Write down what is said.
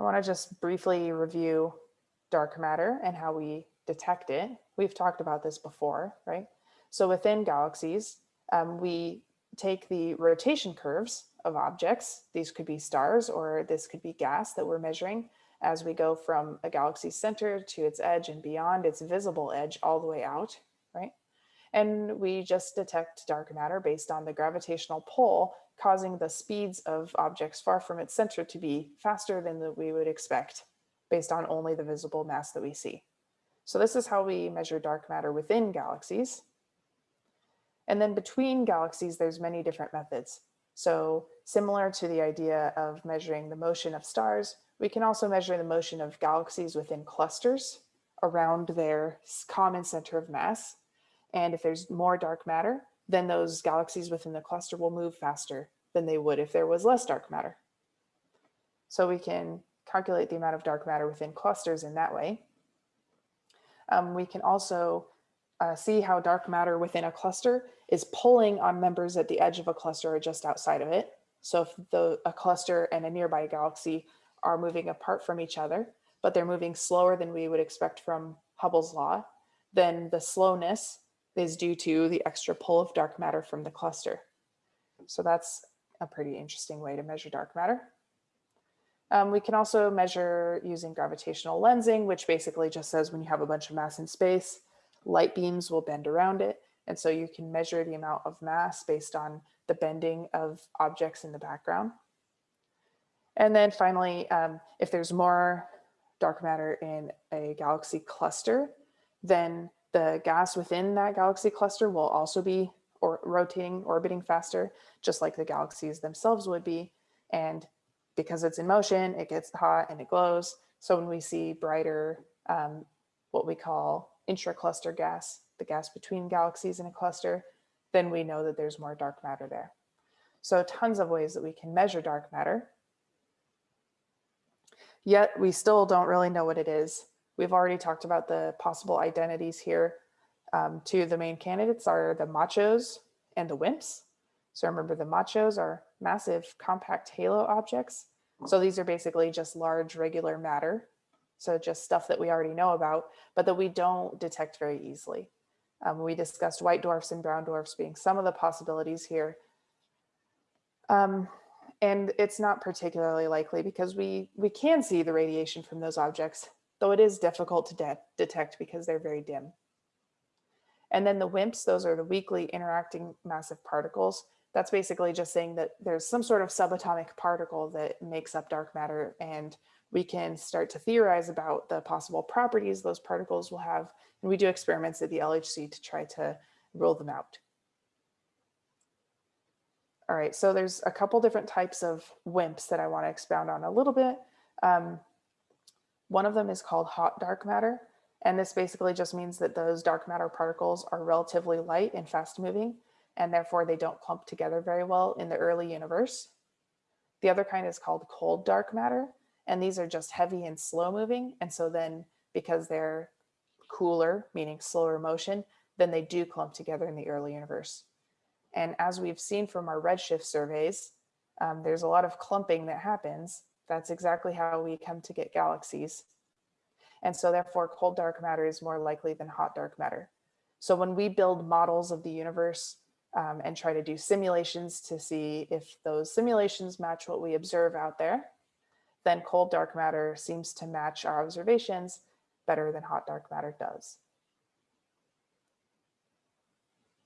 I want to just briefly review dark matter and how we detect it. We've talked about this before, right? So within galaxies, um, we take the rotation curves of objects. These could be stars or this could be gas that we're measuring as we go from a galaxy center to its edge and beyond its visible edge all the way out, right? And we just detect dark matter based on the gravitational pull causing the speeds of objects far from its center to be faster than we would expect based on only the visible mass that we see. So this is how we measure dark matter within galaxies. And then between galaxies, there's many different methods. So similar to the idea of measuring the motion of stars, we can also measure the motion of galaxies within clusters around their common center of mass. And if there's more dark matter, then those galaxies within the cluster will move faster than they would if there was less dark matter. So we can calculate the amount of dark matter within clusters in that way. Um, we can also uh, see how dark matter within a cluster is pulling on members at the edge of a cluster or just outside of it. So if the, a cluster and a nearby galaxy are moving apart from each other, but they're moving slower than we would expect from Hubble's law, then the slowness is due to the extra pull of dark matter from the cluster. So that's a pretty interesting way to measure dark matter. Um, we can also measure using gravitational lensing, which basically just says when you have a bunch of mass in space, light beams will bend around it. And so you can measure the amount of mass based on the bending of objects in the background. And then finally, um, if there's more dark matter in a galaxy cluster, then the gas within that galaxy cluster will also be or rotating, orbiting faster, just like the galaxies themselves would be. And because it's in motion, it gets hot and it glows. So when we see brighter, um, what we call intra-cluster gas, the gas between galaxies in a cluster, then we know that there's more dark matter there. So tons of ways that we can measure dark matter. Yet we still don't really know what it is. We've already talked about the possible identities here. Um, two of the main candidates are the machos and the WIMPs. So remember the machos are massive compact halo objects. So these are basically just large regular matter. So just stuff that we already know about, but that we don't detect very easily. Um, we discussed white dwarfs and brown dwarfs being some of the possibilities here. Um, and it's not particularly likely because we, we can see the radiation from those objects, though it is difficult to de detect because they're very dim. And then the WIMPs, those are the weakly interacting massive particles. That's basically just saying that there's some sort of subatomic particle that makes up dark matter and we can start to theorize about the possible properties those particles will have. And we do experiments at the LHC to try to rule them out. All right, so there's a couple different types of WIMPs that I want to expound on a little bit. Um, one of them is called hot dark matter. And this basically just means that those dark matter particles are relatively light and fast moving, and therefore they don't clump together very well in the early universe. The other kind is called cold dark matter, and these are just heavy and slow moving. And so then because they're cooler, meaning slower motion, then they do clump together in the early universe. And as we've seen from our redshift surveys, um, there's a lot of clumping that happens. That's exactly how we come to get galaxies. And so therefore cold dark matter is more likely than hot dark matter. So when we build models of the universe um, and try to do simulations to see if those simulations match what we observe out there, then cold dark matter seems to match our observations better than hot dark matter does.